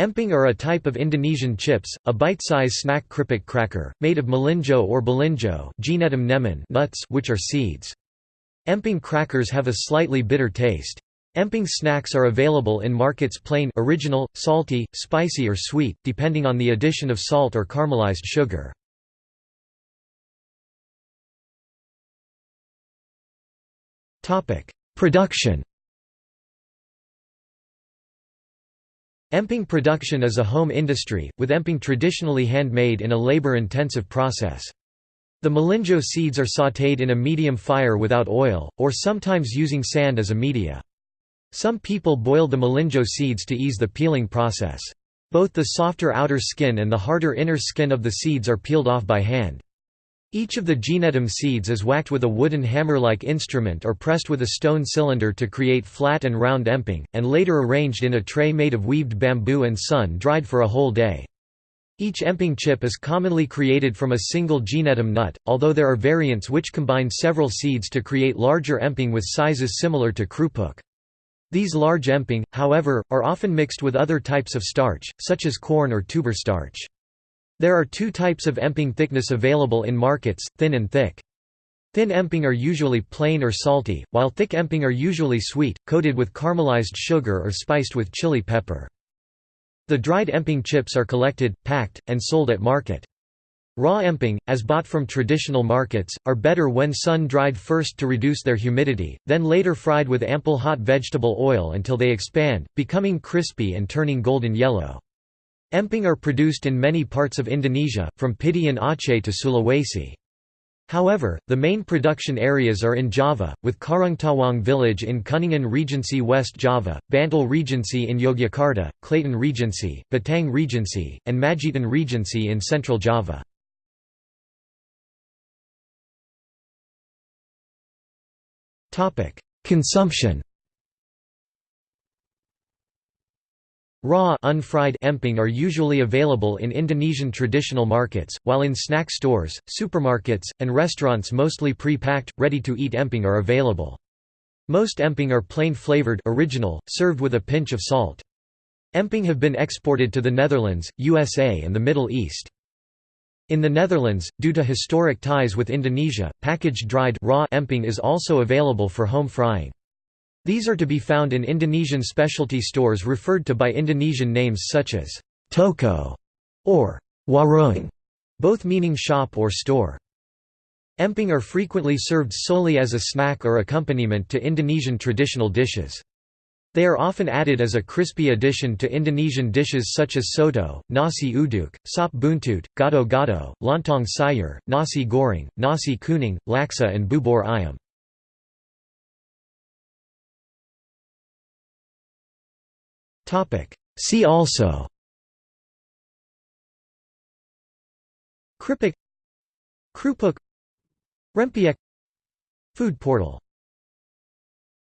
Emping are a type of Indonesian chips, a bite-size snack kripik cracker, made of melinjo or belinjo nuts which are seeds. Emping crackers have a slightly bitter taste. Emping snacks are available in markets plain original, salty, spicy or sweet, depending on the addition of salt or caramelized sugar. Production Emping production is a home industry, with emping traditionally handmade in a labor-intensive process. The melinjo seeds are sautéed in a medium fire without oil, or sometimes using sand as a media. Some people boil the melinjo seeds to ease the peeling process. Both the softer outer skin and the harder inner skin of the seeds are peeled off by hand. Each of the gnetum seeds is whacked with a wooden hammer-like instrument or pressed with a stone cylinder to create flat and round emping, and later arranged in a tray made of weaved bamboo and sun-dried for a whole day. Each emping chip is commonly created from a single gnetum nut, although there are variants which combine several seeds to create larger emping with sizes similar to krupuk. These large emping, however, are often mixed with other types of starch, such as corn or tuber starch. There are two types of emping thickness available in markets, thin and thick. Thin emping are usually plain or salty, while thick emping are usually sweet, coated with caramelized sugar or spiced with chili pepper. The dried emping chips are collected, packed, and sold at market. Raw emping, as bought from traditional markets, are better when sun-dried first to reduce their humidity, then later fried with ample hot vegetable oil until they expand, becoming crispy and turning golden yellow. Emping are produced in many parts of Indonesia, from Pidie and Aceh to Sulawesi. However, the main production areas are in Java, with Karangtawang village in Kuningan Regency West Java, Bantul Regency in Yogyakarta, Klaten Regency, Batang Regency, and Magetan Regency in central Java. Consumption Raw unfried emping are usually available in Indonesian traditional markets, while in snack stores, supermarkets, and restaurants mostly pre-packed, ready-to-eat emping are available. Most emping are plain flavored original, served with a pinch of salt. Emping have been exported to the Netherlands, USA and the Middle East. In the Netherlands, due to historic ties with Indonesia, packaged dried raw emping is also available for home frying. These are to be found in Indonesian specialty stores referred to by Indonesian names such as toko or warung, both meaning shop or store. Emping are frequently served solely as a snack or accompaniment to Indonesian traditional dishes. They are often added as a crispy addition to Indonesian dishes such as soto, nasi uduk, sop buntut, gado-gado, lontong sayur, nasi goreng, nasi kuning, laksa and bubur ayam. See also. Kripik. Krupuk. Rempeyek. Food portal